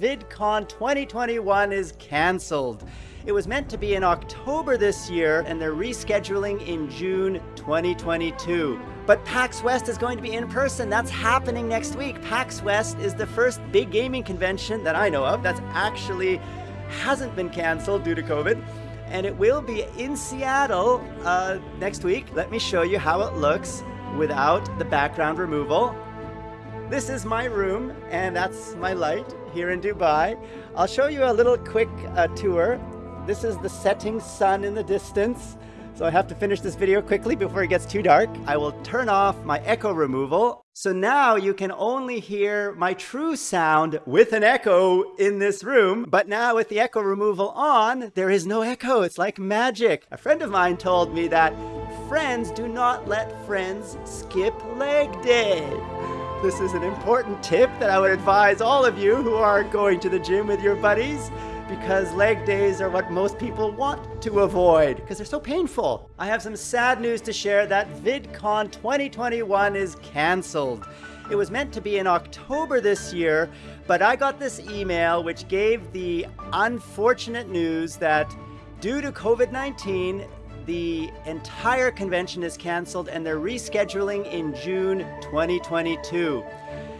VidCon 2021 is cancelled. It was meant to be in October this year, and they're rescheduling in June 2022. But PAX West is going to be in person. That's happening next week. PAX West is the first big gaming convention that I know of that's actually hasn't been canceled due to COVID. And it will be in Seattle uh, next week. Let me show you how it looks without the background removal. This is my room, and that's my light here in Dubai. I'll show you a little quick uh, tour. This is the setting sun in the distance. So I have to finish this video quickly before it gets too dark. I will turn off my echo removal. So now you can only hear my true sound with an echo in this room. But now with the echo removal on, there is no echo. It's like magic. A friend of mine told me that friends do not let friends skip leg day. This is an important tip that I would advise all of you who are going to the gym with your buddies because leg days are what most people want to avoid because they're so painful. I have some sad news to share that VidCon 2021 is canceled. It was meant to be in October this year, but I got this email which gave the unfortunate news that due to COVID-19, the entire convention is canceled and they're rescheduling in June 2022.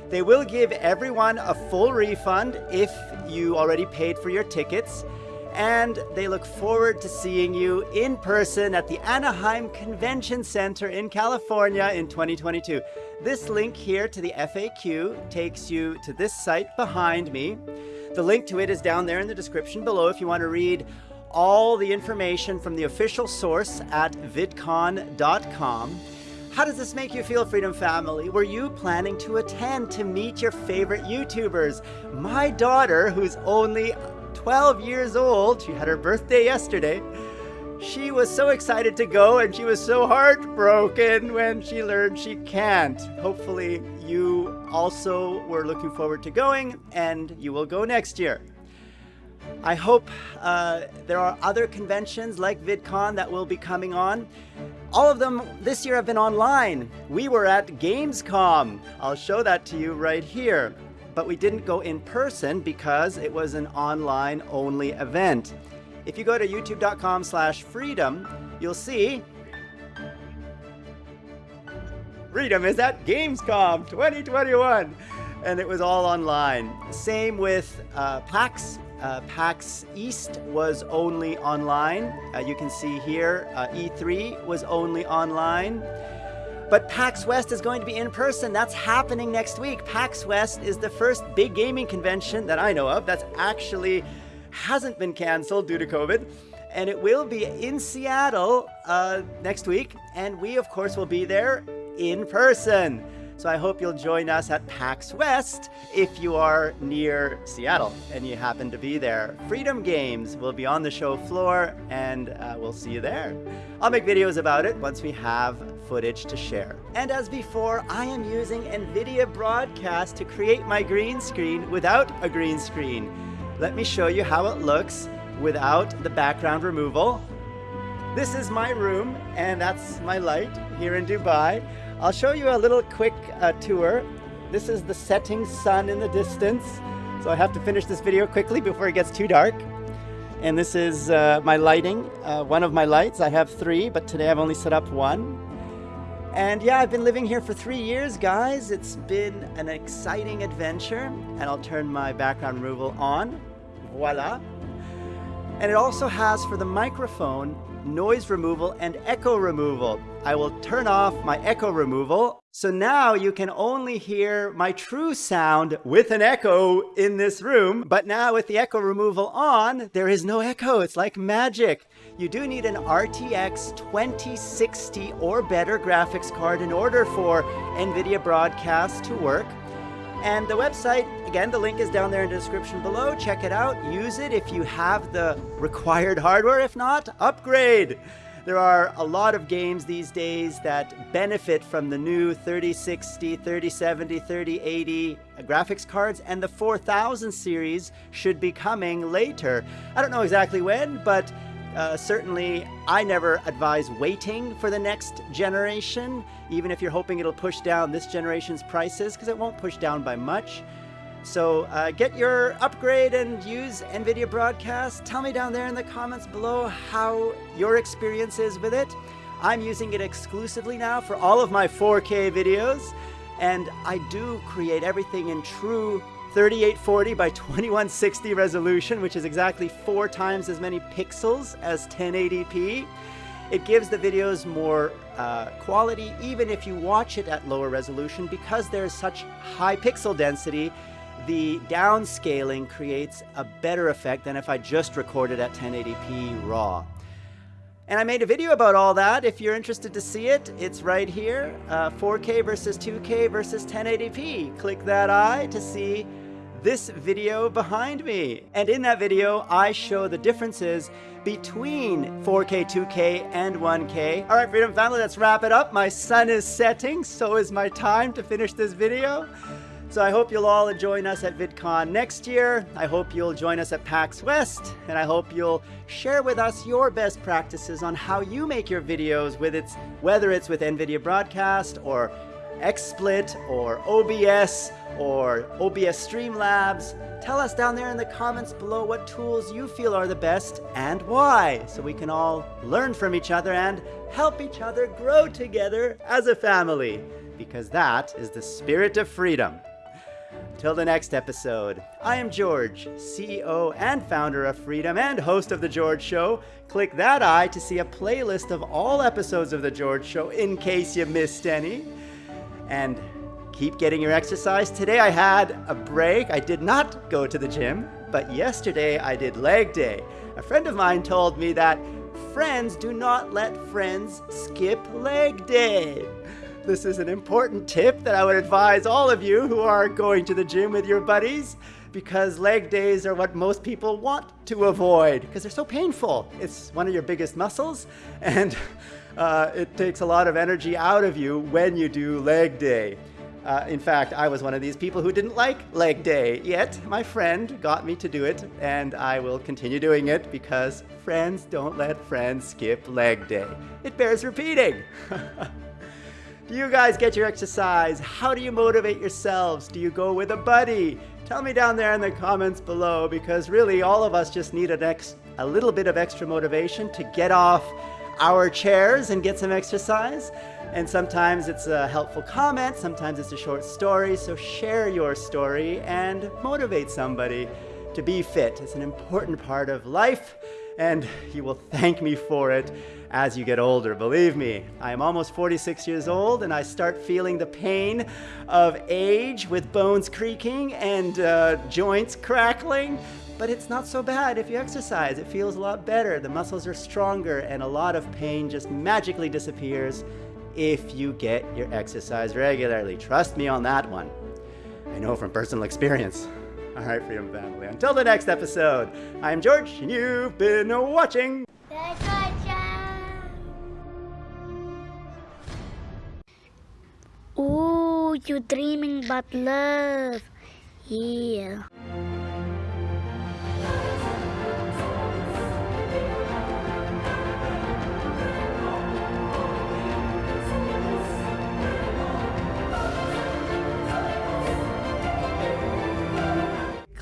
They will give everyone a full refund if you already paid for your tickets. And they look forward to seeing you in person at the Anaheim Convention Center in California in 2022. This link here to the FAQ takes you to this site behind me. The link to it is down there in the description below if you want to read all the information from the official source at vidcon.com. How does this make you feel, Freedom Family? Were you planning to attend to meet your favorite YouTubers? My daughter, who's only 12 years old, she had her birthday yesterday, she was so excited to go and she was so heartbroken when she learned she can't. Hopefully you also were looking forward to going and you will go next year. I hope uh, there are other conventions like VidCon that will be coming on. All of them this year have been online. We were at Gamescom. I'll show that to you right here. But we didn't go in person because it was an online only event. If you go to youtube.com slash freedom, you'll see Freedom is at Gamescom 2021 and it was all online. Same with uh, PAX uh, PAX East was only online. Uh, you can see here, uh, E3 was only online. But PAX West is going to be in person. That's happening next week. PAX West is the first big gaming convention that I know of that's actually hasn't been canceled due to COVID. And it will be in Seattle uh, next week. And we, of course, will be there in person. So I hope you'll join us at PAX West if you are near Seattle and you happen to be there. Freedom Games will be on the show floor and uh, we'll see you there. I'll make videos about it once we have footage to share. And as before, I am using NVIDIA Broadcast to create my green screen without a green screen. Let me show you how it looks without the background removal. This is my room and that's my light here in Dubai. I'll show you a little quick uh, tour. This is the setting sun in the distance. So I have to finish this video quickly before it gets too dark. And this is uh, my lighting, uh, one of my lights. I have three, but today I've only set up one. And yeah, I've been living here for three years, guys. It's been an exciting adventure. And I'll turn my background removal on. Voila. And it also has for the microphone noise removal, and echo removal. I will turn off my echo removal. So now you can only hear my true sound with an echo in this room. But now with the echo removal on, there is no echo. It's like magic. You do need an RTX 2060 or better graphics card in order for NVIDIA Broadcast to work. And the website, again, the link is down there in the description below. Check it out. Use it if you have the required hardware. If not, upgrade. There are a lot of games these days that benefit from the new 3060, 3070, 3080 graphics cards, and the 4000 series should be coming later. I don't know exactly when, but uh, certainly, I never advise waiting for the next generation, even if you're hoping it'll push down this generation's prices, because it won't push down by much. So uh, get your upgrade and use NVIDIA Broadcast. Tell me down there in the comments below how your experience is with it. I'm using it exclusively now for all of my 4K videos, and I do create everything in true 3840 by 2160 resolution, which is exactly four times as many pixels as 1080p. It gives the videos more uh, quality even if you watch it at lower resolution because there's such high pixel density the downscaling creates a better effect than if I just recorded at 1080p raw. And I made a video about all that. If you're interested to see it, it's right here. Uh, 4K versus 2K versus 1080p. Click that eye to see this video behind me. And in that video, I show the differences between 4K, 2K, and 1K. All right, Freedom Family, let's wrap it up. My sun is setting, so is my time to finish this video. So I hope you'll all join us at VidCon next year. I hope you'll join us at PAX West, and I hope you'll share with us your best practices on how you make your videos with its, whether it's with NVIDIA Broadcast or XSplit or OBS or OBS Streamlabs. Tell us down there in the comments below what tools you feel are the best and why, so we can all learn from each other and help each other grow together as a family, because that is the spirit of freedom. Till the next episode, I am George, CEO and founder of Freedom and host of The George Show. Click that eye to see a playlist of all episodes of The George Show in case you missed any. And keep getting your exercise. Today I had a break. I did not go to the gym, but yesterday I did leg day. A friend of mine told me that friends do not let friends skip leg day. This is an important tip that I would advise all of you who are going to the gym with your buddies because leg days are what most people want to avoid because they're so painful. It's one of your biggest muscles and uh, it takes a lot of energy out of you when you do leg day. Uh, in fact, I was one of these people who didn't like leg day, yet my friend got me to do it, and I will continue doing it because friends don't let friends skip leg day. It bears repeating. Do you guys get your exercise? How do you motivate yourselves? Do you go with a buddy? Tell me down there in the comments below because really all of us just need ex a little bit of extra motivation to get off our chairs and get some exercise. And sometimes it's a helpful comment, sometimes it's a short story. So share your story and motivate somebody to be fit. It's an important part of life and you will thank me for it as you get older. Believe me, I am almost 46 years old and I start feeling the pain of age with bones creaking and uh, joints crackling. But it's not so bad if you exercise. It feels a lot better. The muscles are stronger and a lot of pain just magically disappears if you get your exercise regularly. Trust me on that one. I know from personal experience. All right, Freedom Family. Until the next episode, I'm George, and you've been watching. Ooh, you're dreaming about love. Yeah.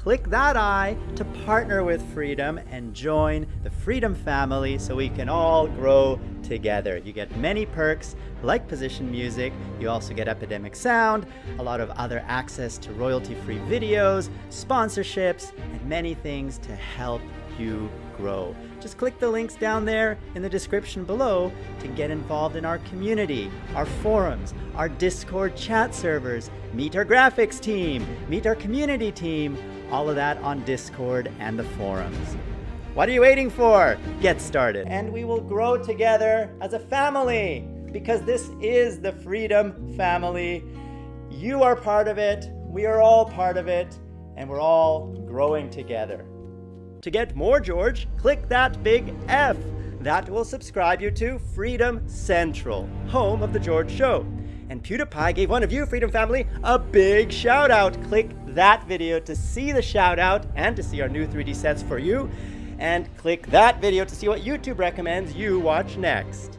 Click that eye to partner with Freedom and join the Freedom family so we can all grow together. You get many perks like position music, you also get Epidemic Sound, a lot of other access to royalty-free videos, sponsorships, and many things to help you grow. Just click the links down there in the description below to get involved in our community, our forums, our Discord chat servers, meet our graphics team, meet our community team, all of that on Discord and the forums. What are you waiting for? Get started. And we will grow together as a family because this is the Freedom Family. You are part of it, we are all part of it, and we're all growing together. To get more George, click that big F. That will subscribe you to Freedom Central, home of The George Show. And PewDiePie gave one of you, Freedom Family, a big shout out. Click that video to see the shout out and to see our new 3D sets for you. And click that video to see what YouTube recommends you watch next.